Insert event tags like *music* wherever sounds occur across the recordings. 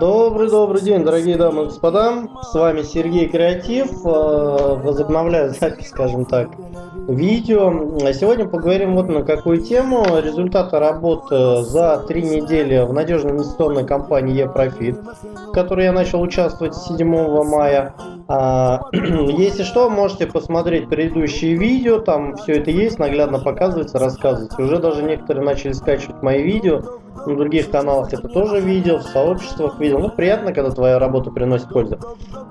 Добрый-добрый день, дорогие дамы и господа. С вами Сергей Креатив. А, возобновляю запись, скажем так, видео. А сегодня поговорим вот на какую тему. Результаты работы за три недели в надежной инвестиционной компании eProfit, в которой я начал участвовать 7 мая. А, *clears throat* если что, можете посмотреть предыдущие видео, там все это есть, наглядно показывается, рассказывается. Уже даже некоторые начали скачивать мои видео на других каналах это тоже видел, в сообществах видел. Ну, приятно, когда твоя работа приносит пользу.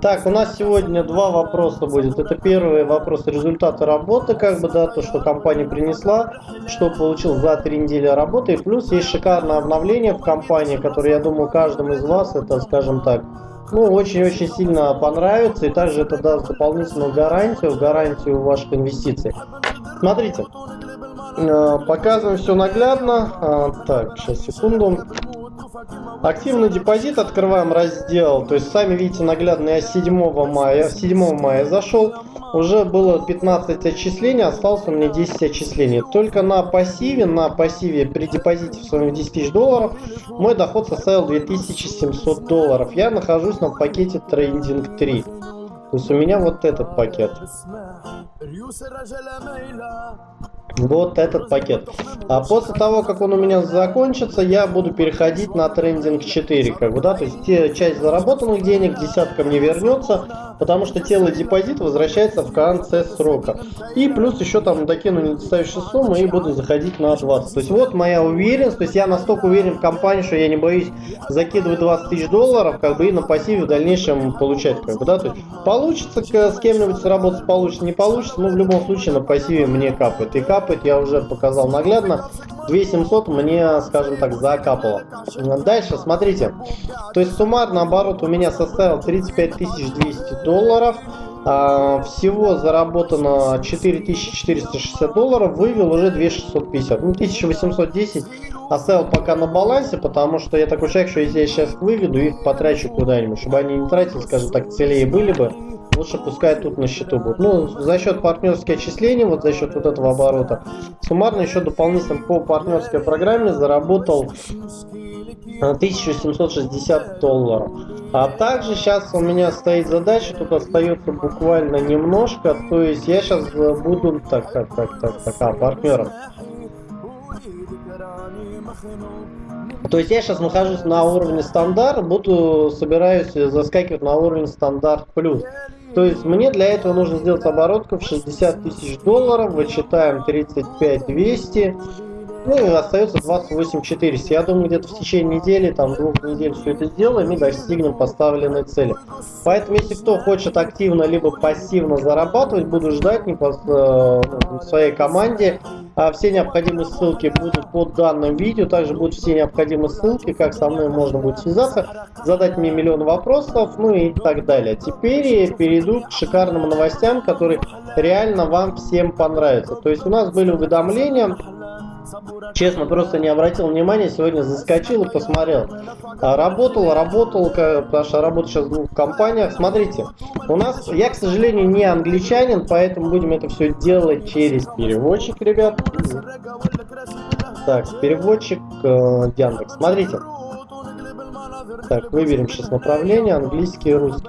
Так, у нас сегодня два вопроса будет. Это первый вопрос результата работы, как бы, да, то, что компания принесла, что получил за три недели работы. И плюс есть шикарное обновление в компании, которое, я думаю, каждому из вас, это, скажем так, ну, очень-очень сильно понравится. И также это даст дополнительную гарантию, гарантию ваших инвестиций. Смотрите, показываем все наглядно. А, так, сейчас, секунду. Активный депозит, открываем раздел. То есть, сами видите наглядно, я 7 мая, 7 мая зашел. Уже было 15 отчислений, осталось у меня 10 отчислений. Только на пассиве, на пассиве при депозите в своем 10 тысяч долларов, мой доход составил 2700 долларов. Я нахожусь на пакете Trading 3. То есть у меня вот этот пакет. Вот этот пакет. А после того, как он у меня закончится, я буду переходить на трендинг 4. Как бы, да? То есть те, часть заработанных денег, десятка мне вернется, потому что тело депозит возвращается в конце срока. И плюс еще там докину недостающую сумму и буду заходить на 20. То есть вот моя уверенность. То есть я настолько уверен в компании, что я не боюсь закидывать 20 тысяч долларов, как бы и на пассиве в дальнейшем получать. Как бы, да? То есть получится с кем-нибудь сработать, получится, не получится, но в любом случае на пассиве мне капает. И капает капает, я уже показал наглядно. 2700 мне, скажем так, закапало. Дальше, смотрите. То есть суммарно оборот у меня составил 35 200 долларов. А, всего заработано 4460 долларов, вывел уже 2650. Ну, 1810 оставил пока на балансе, потому что я такой человек, что если я сейчас выведу, их потрачу куда-нибудь, чтобы они не тратили, скажем так, целее были бы лучше пускай тут на счету будет. Ну, за счет партнерских отчислений, вот за счет вот этого оборота, суммарно еще дополнительно по партнерской программе заработал 1760 э, долларов. А также сейчас у меня стоит задача, тут остается буквально немножко, то есть я сейчас буду, так, так, так, так, так, а, партнером. То есть я сейчас нахожусь на уровне стандарт, буду собираюсь заскакивать на уровень стандарт плюс. То есть мне для этого нужно сделать оборотку в 60 тысяч долларов, вычитаем 35 200, ну и остается 28 400. Я думаю, где-то в течение недели, там двух недель все это сделаем и достигнем поставленной цели. Поэтому, если кто хочет активно либо пассивно зарабатывать, буду ждать не э, в своей команде. А все необходимые ссылки будут под данным видео. Также будут все необходимые ссылки, как со мной можно будет связаться, задать мне миллион вопросов, ну и так далее. Теперь перейду к шикарным новостям, которые реально вам всем понравятся. То есть у нас были уведомления Честно, просто не обратил внимания, сегодня заскочил и посмотрел. А, работал, работал, потому что работаю сейчас в двух компаниях. Смотрите, у нас, я, к сожалению, не англичанин, поэтому будем это все делать через переводчик, ребят. Так, переводчик э, Яндекс. Смотрите. Так, выберем сейчас направление, английский и русский.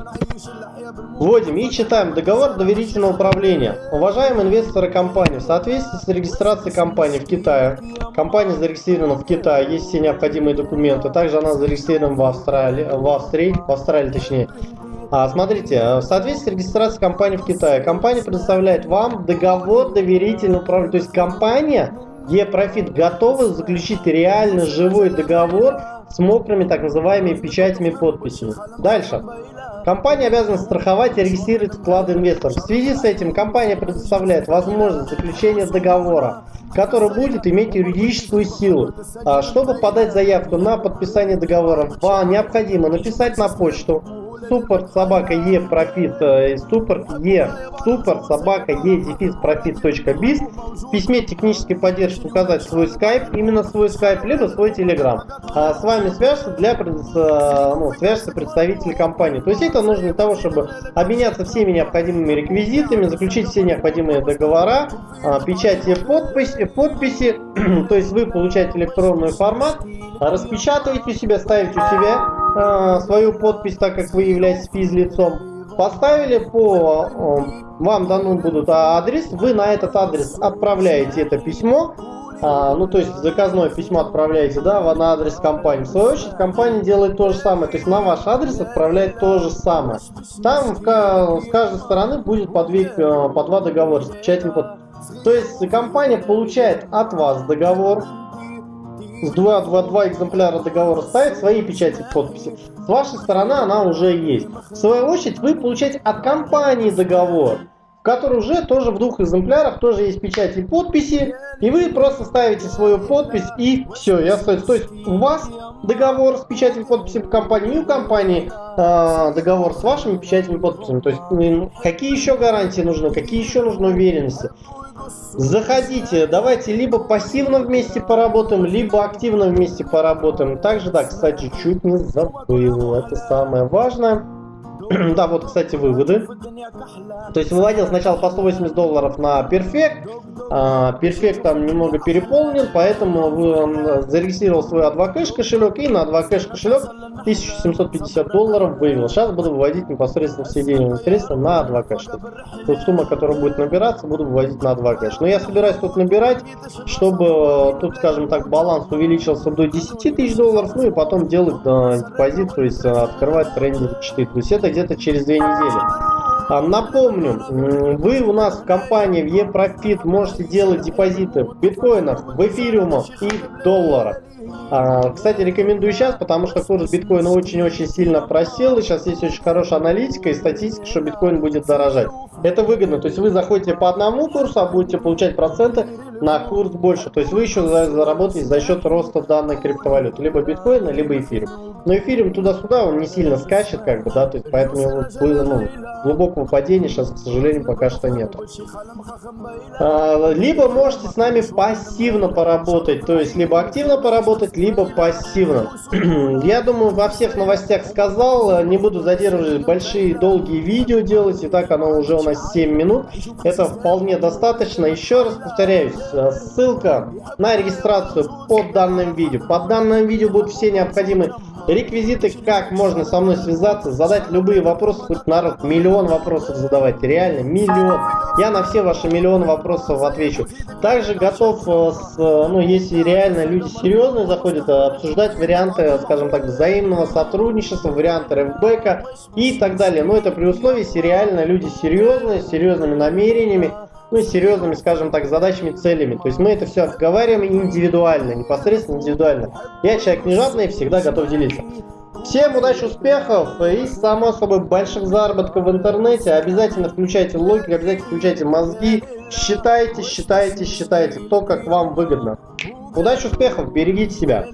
Вводим и читаем договор доверительного управления. Уважаемые инвесторы компании, в соответствии с регистрацией компании в Китае, компания зарегистрирована в Китае, есть все необходимые документы, также она зарегистрирована в Австралии, в Австрии, в Австралии точнее. А, смотрите, в соответствии с регистрацией компании в Китае, компания предоставляет вам договор доверительного управления, то есть компания E-Profit готова заключить реально живой договор с мокрыми так называемыми печатями подписями. Дальше. Компания обязана страховать и регистрировать вклады инвесторов. В связи с этим компания предоставляет возможность заключения договора, который будет иметь юридическую силу. А, чтобы подать заявку на подписание договора, вам необходимо написать на почту support собака e profit, support e, support собака e дефис profit.biz. В письме технической поддержки указать свой скайп, именно свой скайп, либо свой телеграм. А с вами свяжется для ну, свяжется представитель компании. То есть это нужно для того, чтобы обменяться всеми необходимыми реквизитами, заключить все необходимые договора, а, печати подписи, подписи. *clears throat* То есть вы получаете электронный формат, распечатываете у себя, ставите у себя э, свою подпись, так как вы являетесь физлицом. Поставили по, э, вам даны будут адрес, вы на этот адрес отправляете это письмо, а, ну, то есть заказное письмо отправляете, да, на адрес компании. В свою очередь, компания делает то же самое, то есть на ваш адрес отправляет то же самое. Там в, с каждой стороны будет по, две, э, по два договора с печатью. То есть компания получает от вас договор, с 2, 2, 2 экземпляра договора ставит свои печати подписи. С вашей стороны она уже есть. В свою очередь вы получаете от компании договор, в который уже тоже в двух экземплярах тоже есть печати и подписи. И вы просто ставите свою подпись и все, я остается. То есть у вас договор с печатью и подписью компании, и у компании э, договор с вашими печатями и подписями. То есть какие еще гарантии нужны, какие еще нужны уверенности. Заходите, давайте либо пассивно вместе поработаем, либо активно вместе поработаем. Также, да, кстати, чуть не забыл, это самое важное. Да, вот, кстати, выводы. То есть выводил сначала по 180 долларов на Perfect. А, Perfect там немного переполнен, поэтому вы, зарегистрировал свой Advocash кошелек и на Advocash кошелек 1750 долларов вывел. Сейчас буду выводить непосредственно все денежные средства на Advocash. Тут сумма, которая будет набираться, буду выводить на Advocash. Но я собираюсь тут набирать, чтобы тут, скажем так, баланс увеличился до 10 тысяч долларов, ну и потом делать э, депозит, то есть открывать трейдинг 4. То есть это где-то через две недели. А, напомню, вы у нас в компании в eProfit можете делать депозиты в биткоинах, в эфириумах и в долларах. А, кстати, рекомендую сейчас, потому что курс биткоина очень-очень сильно просел, и сейчас есть очень хорошая аналитика и статистика, что биткоин будет дорожать. Это выгодно, то есть вы заходите по одному курсу, а будете получать проценты на курс больше. То есть вы еще заработаете за счет роста данной криптовалюты, либо биткоина, либо эфириум. Но эфириум туда-сюда, он не сильно скачет, как бы, да, то есть поэтому его, ну, глубокого падения сейчас, к сожалению, пока что нет. А, либо можете с нами пассивно поработать, то есть либо активно поработать, либо пассивно. *clears throat* Я думаю, во всех новостях сказал, не буду задерживать большие долгие видео делать, и так оно уже у нас 7 минут. Это вполне достаточно. Еще раз повторяюсь, ссылка на регистрацию под данным видео. Под данным видео будут все необходимые реквизиты, как можно со мной связаться, задать любые вопросы, хоть народ миллион вопросов задавать, реально миллион. Я на все ваши миллион вопросов отвечу. Также готов, э, с, ну если реально люди серьезные заходят, э, обсуждать варианты, скажем так, взаимного сотрудничества, варианты рэпбэка и так далее. Но это при условии, если реально люди серьезные, с серьезными намерениями, ну, серьезными, скажем так, задачами, целями. То есть мы это все обговариваем индивидуально, непосредственно индивидуально. Я человек не жадный, всегда готов делиться. Всем удачи, успехов и, само собой, больших заработков в интернете. Обязательно включайте логику, обязательно включайте мозги. Считайте, считайте, считайте то, как вам выгодно. Удачи, успехов, берегите себя.